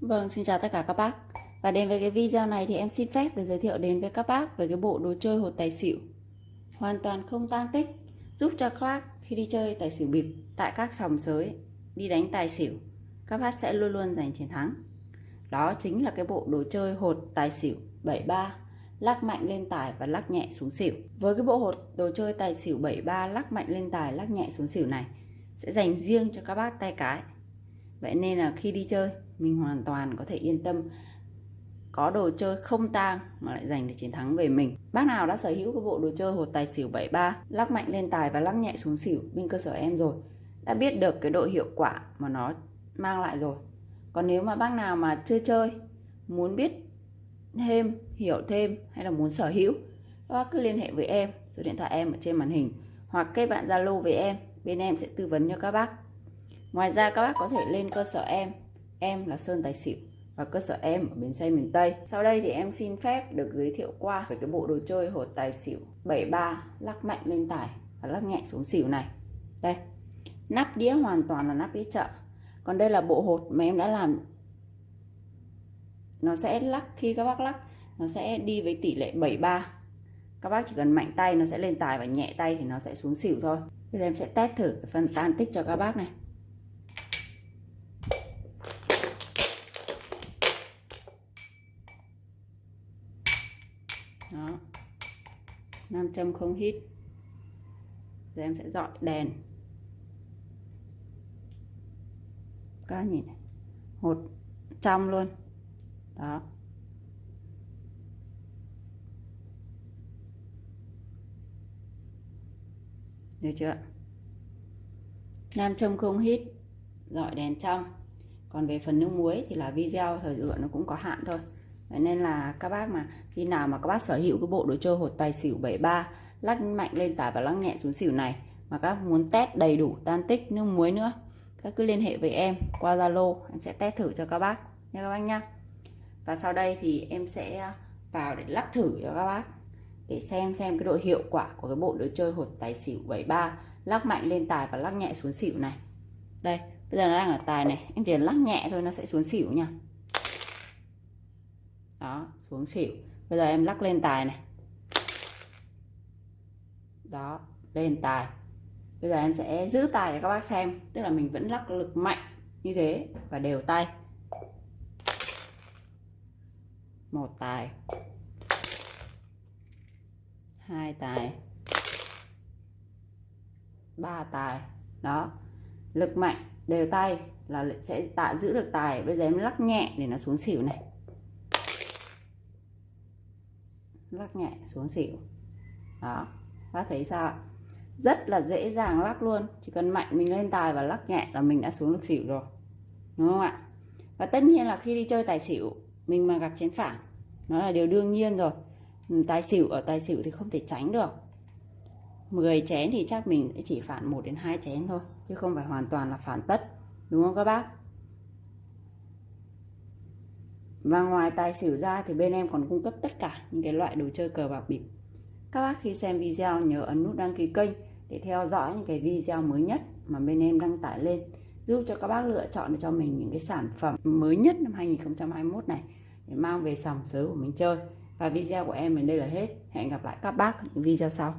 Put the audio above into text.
Vâng, xin chào tất cả các bác. Và đến với cái video này thì em xin phép được giới thiệu đến với các bác về cái bộ đồ chơi hột tài xỉu. Hoàn toàn không tang tích, giúp cho các bác khi đi chơi tài xỉu bịp tại các sòng sới, đi đánh tài xỉu, các bác sẽ luôn luôn giành chiến thắng. Đó chính là cái bộ đồ chơi hột tài xỉu 73, lắc mạnh lên tài và lắc nhẹ xuống xỉu. Với cái bộ hột đồ chơi tài xỉu 73 lắc mạnh lên tài, lắc nhẹ xuống xỉu này sẽ dành riêng cho các bác tay cái. Vậy nên là khi đi chơi mình hoàn toàn có thể yên tâm có đồ chơi không tang mà lại giành được chiến thắng về mình. Bác nào đã sở hữu cái bộ đồ chơi hột tài xỉu 73, lắc mạnh lên tài và lắc nhẹ xuống xỉu bên cơ sở em rồi, đã biết được cái độ hiệu quả mà nó mang lại rồi. Còn nếu mà bác nào mà chưa chơi, muốn biết thêm, hiểu thêm hay là muốn sở hữu, các bác cứ liên hệ với em, số điện thoại em ở trên màn hình hoặc kết bạn Zalo với em, bên em sẽ tư vấn cho các bác. Ngoài ra, các bác có thể lên cơ sở em Em là Sơn Tài Xỉu và cơ sở em ở bến xe miền Tây. Sau đây thì em xin phép được giới thiệu qua về cái bộ đồ chơi hột tài xỉu 73 lắc mạnh lên tài và lắc nhẹ xuống xỉu này. Đây. Nắp đĩa hoàn toàn là nắp đĩa chợ. Còn đây là bộ hột mà em đã làm nó sẽ lắc, khi các bác lắc, nó sẽ đi với tỷ lệ 73 các bác chỉ cần mạnh tay nó sẽ lên tài và nhẹ tay thì nó sẽ xuống xỉu thôi bây giờ em sẽ test thử cái phần tan tích cho các bác này đó. Nam châm không hít. Giờ em sẽ dọi đèn. Các nhìn này. Hột trong luôn. Đó. Được chưa? Nam châm không hít, dọi đèn trong. Còn về phần nước muối thì là video thời lượng nó cũng có hạn thôi. Vậy nên là các bác mà, khi nào mà các bác sở hữu cái bộ đồ chơi hột tài xỉu 73 lắc mạnh lên tải và lắc nhẹ xuống xỉu này, mà các muốn test đầy đủ, tan tích, nước muối nữa, các cứ liên hệ với em qua Zalo, em sẽ test thử cho các bác nha các bác nhá và sau đây thì em sẽ à, vào để lắc thử cho các bác, để xem xem cái độ hiệu quả của cái bộ đồ chơi hột tài xỉu 73 lắc mạnh lên tài và lắc nhẹ xuống xỉu này. Đây, bây giờ nó đang ở tài này, em chỉ lắc nhẹ thôi nó sẽ xuống xỉu nha đó, xuống xỉu. Bây giờ em lắc lên tài này. Đó, lên tài. Bây giờ em sẽ giữ tài cho các bác xem. Tức là mình vẫn lắc lực mạnh như thế và đều tay. Một tài. Hai tài. Ba tài. Đó, lực mạnh, đều tay là sẽ tạo giữ được tài. Bây giờ em lắc nhẹ để nó xuống xỉu này. Lắc nhẹ xuống xỉu. Đó. Bác thấy sao rất là dễ dàng lắc luôn. Chỉ cần mạnh mình lên tài và lắc nhẹ là mình đã xuống được xỉu rồi. Đúng không ạ? Và tất nhiên là khi đi chơi tài xỉu, mình mà gặp chén phản, nó là điều đương nhiên rồi. Tài xỉu ở tài xỉu thì không thể tránh được. 10 chén thì chắc mình sẽ chỉ phản 1 đến 2 chén thôi, chứ không phải hoàn toàn là phản tất. Đúng không các bác? Và ngoài tài xỉu ra thì bên em còn cung cấp tất cả những cái loại đồ chơi cờ bạc bịp. Các bác khi xem video nhớ ấn nút đăng ký kênh để theo dõi những cái video mới nhất mà bên em đăng tải lên, giúp cho các bác lựa chọn cho mình những cái sản phẩm mới nhất năm 2021 này để mang về sòng sới của mình chơi. Và video của em đến đây là hết. Hẹn gặp lại các bác ở những video sau.